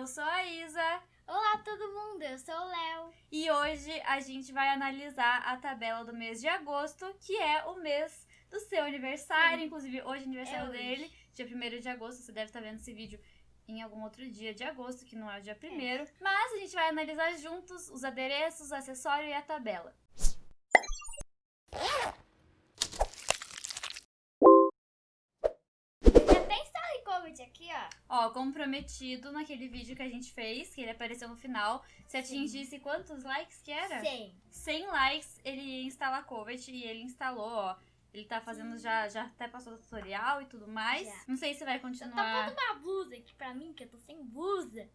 Eu sou a Isa. Olá, todo mundo. Eu sou o Léo. E hoje a gente vai analisar a tabela do mês de agosto, que é o mês do seu aniversário. Sim. Inclusive, hoje é aniversário É hoje. dele, dia 1 de agosto. Você deve estar vendo esse vídeo em algum outro dia de agosto, que não é o dia 1 Mas a gente vai analisar juntos os adereços, o acessório e a tabela. Já tem Story Covid aqui, ó. Ó, comprometido naquele vídeo que a gente fez, que ele apareceu no final. Se atingisse quantos likes que era? 100. 100 likes, ele ia instalar Covet e ele instalou, ó. Ele tá fazendo já, já até passou o tutorial e tudo mais. Já. Não sei se vai continuar. pondo uma blusa aqui pra mim, que eu tô sem blusa.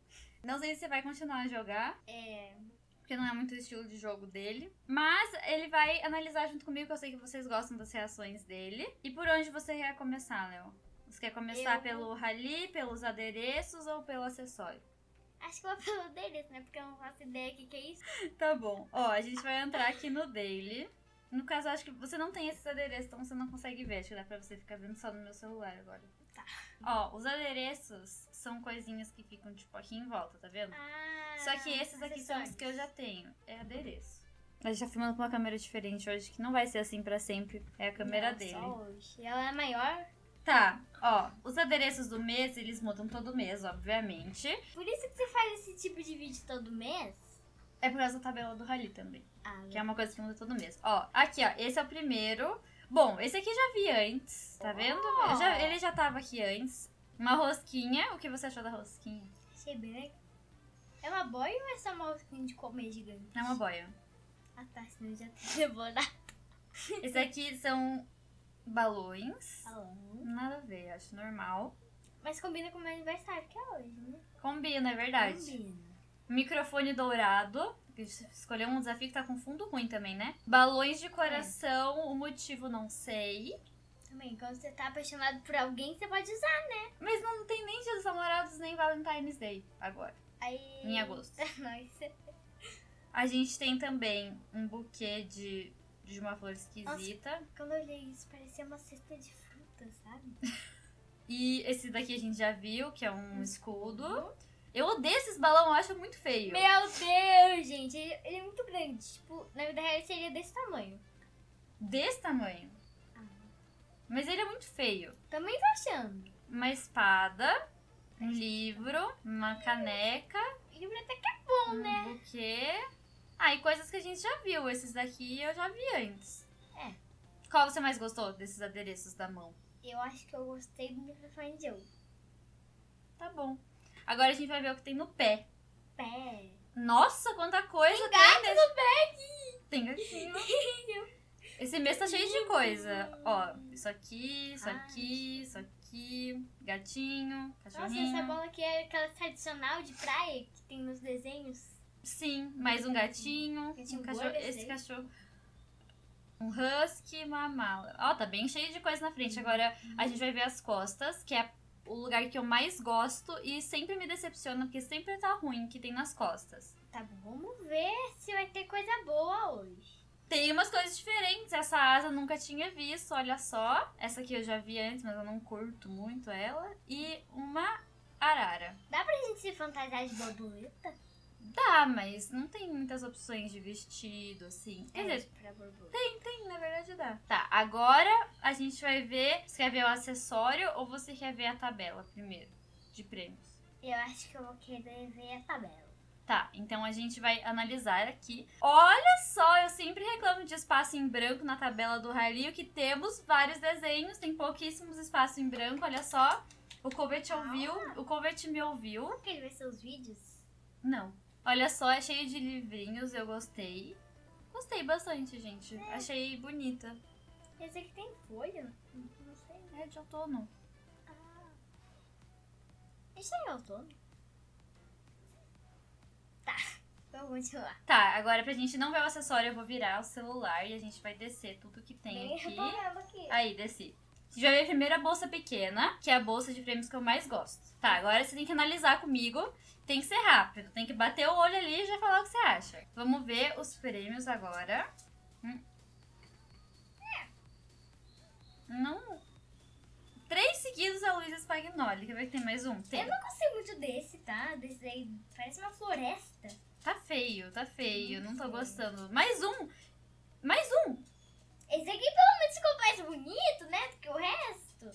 Não sei se você vai continuar a jogar, É. porque não é muito o estilo de jogo dele. Mas ele vai analisar junto comigo, que eu sei que vocês gostam das reações dele. E por onde você quer começar, Léo? Você quer começar Eu- pelo rally, pelos adereços ou pelo acessório? Acho que vou pelo deles, né? Porque eu não faço ideia do que, que é isso. Tá bom. Ó, a gente vai entrar aqui no daily. No caso, acho que você não tem esses adereços, então você não consegue ver. Acho que dá pra você ficar vendo só no meu celular agora. Tá. Ó, os adereços são coisinhas que ficam, tipo, aqui em volta, tá vendo? Ah. Só que esses aqui são os que eu já tenho. É adereço. A gente tá filmando com uma câmera diferente hoje, que não vai ser assim pra sempre. É a câmera Não, dele. Só hoje. Ela é maior. Tá, ó. Os adereços do mês, eles mudam todo mês, obviamente. Por isso que você faz esse tipo de vídeo todo mês? É por causa da tabela do rally também. Ah, Que é uma coisa que muda todo mês. Ó, aqui, ó. Esse é o primeiro. Bom, esse aqui eu já vi antes, tá vendo? Eu já- ele já tava aqui antes. Uma rosquinha. O que você achou da rosquinha? achei bem legal. É uma boia ou é só uma rosquinha de comer gigante? É uma boia. Ah tá, senão eu já tô devorado. Esse aqui são balões. Falando. Nada a ver, acho normal. Mas combina com o meu aniversário, que é hoje, né? Combina, é verdade. Combina. Microfone dourado. Escolheu um desafio que tá com fundo ruim também, né? Balões de coração, o motivo não sei. Também, quando você tá apaixonado por alguém, você pode usar. Mas não tem nem Dia dos Namorados nem Valentine's Day agora, Aí. em agosto. Nossa. A gente tem também um buquê de, de uma flor esquisita. Quando eu olhei isso, parecia uma cesta de fruta, sabe? E esse daqui a gente já viu, que é um escudo. Eu odeio esses balões, eu acho muito feio. Meu Deus, gente. Ele, ele é muito grande. Tipo, na vida real ele seria desse tamanho. Desse tamanho. Mas ele é muito feio. Também tô achando. Uma espada, um livro, uma caneca, O livro até que é bom, um né? buquê. Ah, e coisas que a gente já viu. Esses daqui eu já vi antes. É. Qual você mais gostou desses adereços da mão? Eu acho que eu gostei do microfone de ouro. Tá bom. Agora a gente vai ver o que tem no pé. Pé. Nossa, quanta coisa Tem tem, gato nesse... no pé aqui. Tem gatinho. Esse mês tá cheio de coisa. Ó, isso aqui, isso Ai. aqui, isso aqui, gatinho, Nossa, cachorrinho. essa bola aqui é aquela tradicional de praia que tem nos desenhos. Sim, mais um gatinho, Gatinho um cachorro, esse cachorro. Um husky, uma mala. Ó, tá bem cheio de coisa na frente. Agora a gente vai ver as costas, que é o lugar que eu mais gosto e sempre me decepciona, porque sempre tá ruim que tem nas costas. Tá bom, vamos ver se vai ter coisa boa hoje. Tem umas coisas diferentes. Essa asa eu nunca tinha visto, olha só. Essa aqui eu já vi antes, mas eu não curto muito ela. E uma arara. Dá pra gente se fantasiar de borboleta? Dá, mas não tem muitas opções de vestido, assim. Quer dizer, pra borboleta. tem, na verdade dá. Tá, agora a gente vai ver. Você quer ver o acessório ou você quer ver a tabela primeiro? De prêmios. Eu acho que eu vou querer ver a tabela. Tá, então a gente vai analisar aqui. Olha só, eu sempre reclamo de espaço em branco na tabela do Rally, que temos vários desenhos, tem pouquíssimos espaços em branco, olha só. O Covet ouviu, o Covet me ouviu. Como que ele vai ser os vídeos? Não. Olha só, é cheio de livrinhos, eu gostei. Gostei bastante, gente. Achei bonita. Esse aqui tem folha? Não sei. É de outono. Ah. Isso aí é outono? Tá, vamos continuar. Tá, agora pra gente não ver o acessório, eu vou virar o celular e a gente vai descer tudo que tem Bem aqui. aqui. Aí, desci. Ver primeiro a bolsa pequena, que é a bolsa de prêmios que eu mais gosto. Tá, agora você tem que analisar comigo. Tem que ser rápido. Tem que bater o olho ali e já falar o que você acha. Vamos ver os prêmios agora. Hum. Não. três seguidos a Luísa Spagnoli. Quer ver que tem mais um? Tem. Eu não gostei muito desse, tá? Desse aí parece uma floresta. Tá feio, tá feio. Não tô Feio. gostando. Mais um! Mais um! Esse aqui pelo menos ficou mais bonito, né? Do que o resto.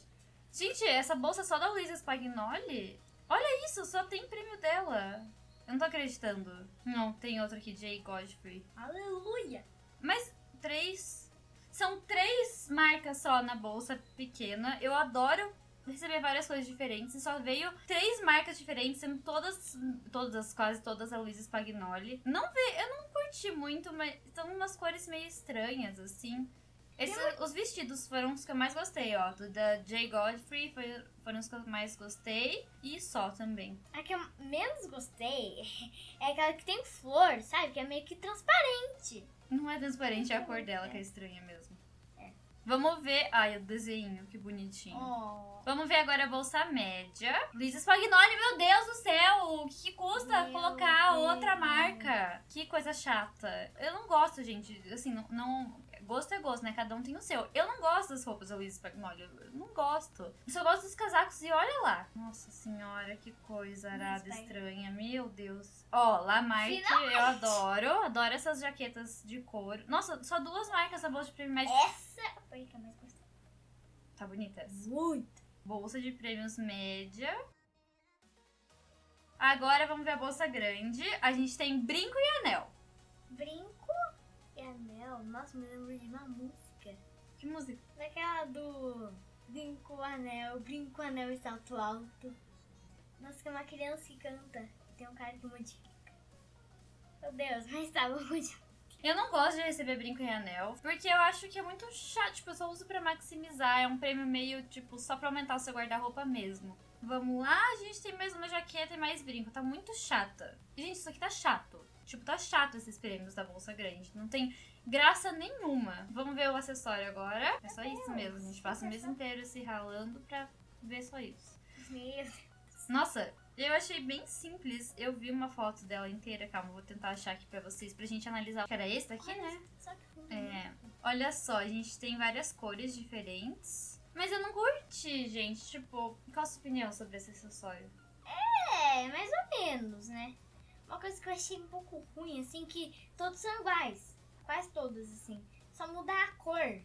Gente, essa bolsa é só da Luísa Spagnoli? Olha isso, só tem prêmio dela. Eu não tô acreditando. Não, tem outro aqui, Jay Godfrey. Aleluia! Mas três. São três marcas só na bolsa pequena. Eu adoro receber várias coisas diferentes. E só veio três marcas diferentes, sendo todas, todas, quase todas a Luísa Spagnoli. Não vê, eu não curti muito, mas são umas cores meio estranhas, assim. Esse- os vestidos foram os que eu mais gostei, ó. Do da Jay Godfrey foi, foram os que eu mais gostei. E só também. A que eu menos gostei é aquela que tem flor, sabe? Que é meio que transparente. Não é transparente, é a cor dela que é estranha mesmo. Vamos ver. Ai, o desenho, que bonitinho. Oh. Vamos ver agora a bolsa média. Luísa Spagnoli, meu Deus do céu! O que, que custa Meu colocar Deus. outra marca? Que coisa chata. Eu não gosto, gente. Assim, não, não- Gosto é gosto, né? Cada um tem o seu. Eu não gosto das roupas da Luísa Spagnoli. Eu não gosto. Eu só gosto dos casacos e olha lá. Nossa senhora, que coisa arada estranha. Meu Deus. Ó, Finalmente. eu adoro. Adoro essas jaquetas de couro. Nossa, só duas marcas na bolsa de prêmio médio. Essa foi a que eu mais gostei. Tá bonita essa. Muito. Bolsa de prêmios média. Agora vamos ver a bolsa grande. A gente tem brinco e anel. Brinco e anel. Nossa, me lembro de uma música. Que música? Daquela do Brinco, anel, brinco, anel e salto alto. Nossa, que é uma criança que canta. Tem um cara que modifica. Meu Deus, mas tá bom. Eu não gosto de receber brinco e anel, porque eu acho que é muito chato. Tipo, eu só uso pra maximizar. É um prêmio meio, tipo, só pra aumentar o seu guarda-roupa mesmo. Vamos lá, a gente tem mais uma jaqueta e mais brinco. Tá muito chata. Gente, isso aqui tá chato. Tipo, tá chato esses prêmios da bolsa grande. Não tem graça nenhuma. Vamos ver o acessório agora. É só isso mesmo. A gente passa o mês inteiro se ralando pra ver só isso. Nossa, eu achei bem simples. Eu vi uma foto dela inteira. Calma, vou tentar achar aqui pra vocês, pra gente analisar. Que era esse daqui, né? Só que. É. Olha só, a gente tem várias cores diferentes. Mas eu não curti, gente. Tipo, qual a sua opinião sobre esse acessório? É, mais ou menos, né? Uma coisa que eu achei um pouco ruim, assim, que todos são iguais. Quase todos, assim. Só muda a cor.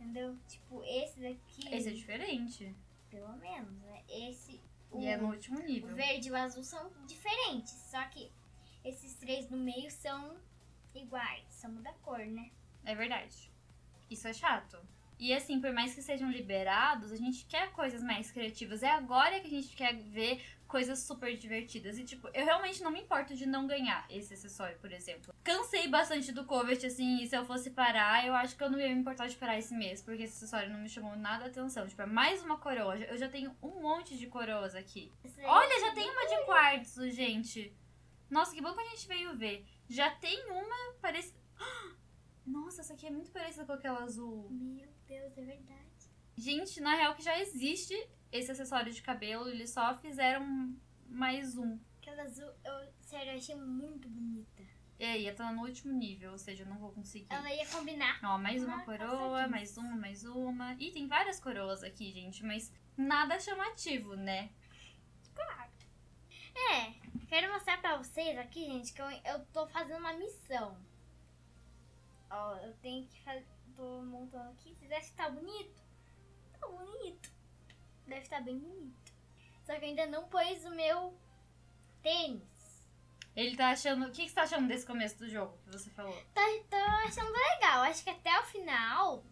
Entendeu? Tipo, esse daqui. Esse é diferente. Pelo menos, né? Esse. É no último o nível. verde e o azul são diferentes. Só que esses três no meio são iguais. Só muda a cor, né? É verdade. Isso é chato. E assim, por mais que sejam liberados, a gente quer coisas mais criativas. É agora que a gente quer ver coisas super divertidas. E, tipo, eu realmente não me importo de não ganhar esse acessório, por exemplo. Cansei bastante do Covet, assim, e se eu fosse parar, eu acho que eu não ia me importar de parar esse mês, porque esse acessório não me chamou nada a atenção. Tipo, é mais uma coroa. Eu já tenho um monte de coroas aqui. Daí Olha, eu já tem uma de quartzo, gente. Nossa, que bom que a gente veio ver. Já tem uma, parece... Nossa, essa aqui é muito parecida com aquela azul. Meu Deus, é verdade. Gente, na real que já existe esse acessório de cabelo, eles só fizeram mais um. Aquela azul, eu, sério, eu achei muito bonita. E aí, eu tô no último nível, ou seja, eu não vou conseguir. Ela ia combinar. Ó, mais uma Ah, coroa, passadinhos. mais uma, mais uma. E tem várias coroas aqui, gente, mas nada chamativo, né? É, quero mostrar pra vocês aqui, gente, que eu, eu tô fazendo uma missão. Ó, eu tenho que fazer. Tô montando aqui. Vocês acham que tá bonito? Tá bonito. Deve estar bem bonito. Só que ainda não pus o meu tênis. Ele tá achando. O que, que você tá achando desse começo do jogo que você falou? Tá, tô achando legal. Acho que até o final,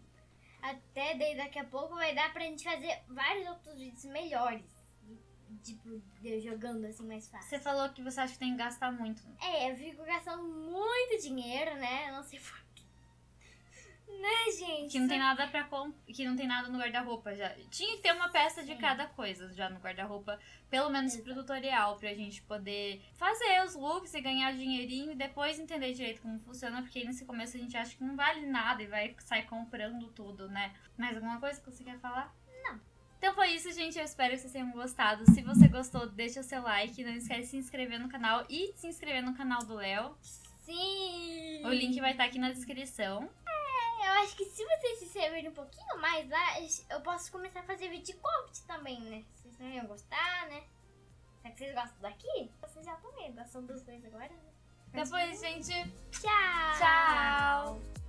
até daí daqui a pouco, vai dar pra gente fazer vários outros vídeos melhores. Tipo, jogando assim mais fácil. Você falou que você acha que tem que gastar muito. É, eu fico gastando muito dinheiro, né? Eu não sei porquê. Né, gente? Que não tem nada para que não tem nada no guarda-roupa já. Tinha que ter uma peça de Sim. cada coisa já no guarda-roupa, pelo menos pro Exato. tutorial, pra gente poder fazer os looks e ganhar dinheirinho e depois entender direito como funciona, porque aí nesse começo a gente acha que não vale nada e vai sair comprando tudo, né? Mais alguma coisa que você quer falar? Não. Então foi isso, gente. Eu espero que vocês tenham gostado. Se você gostou, deixa o seu like. Não esquece de se inscrever no canal e de se inscrever no canal do Léo. Sim! O link vai estar aqui na descrição. Eu acho que se vocês se inscreverem um pouquinho mais lá, eu posso começar a fazer vídeo de também, né? Vocês não iam gostar, né? Será que vocês gostam daqui? Vocês já também gostam dos dois agora, né? Depois, gente. Tchau! Tchau!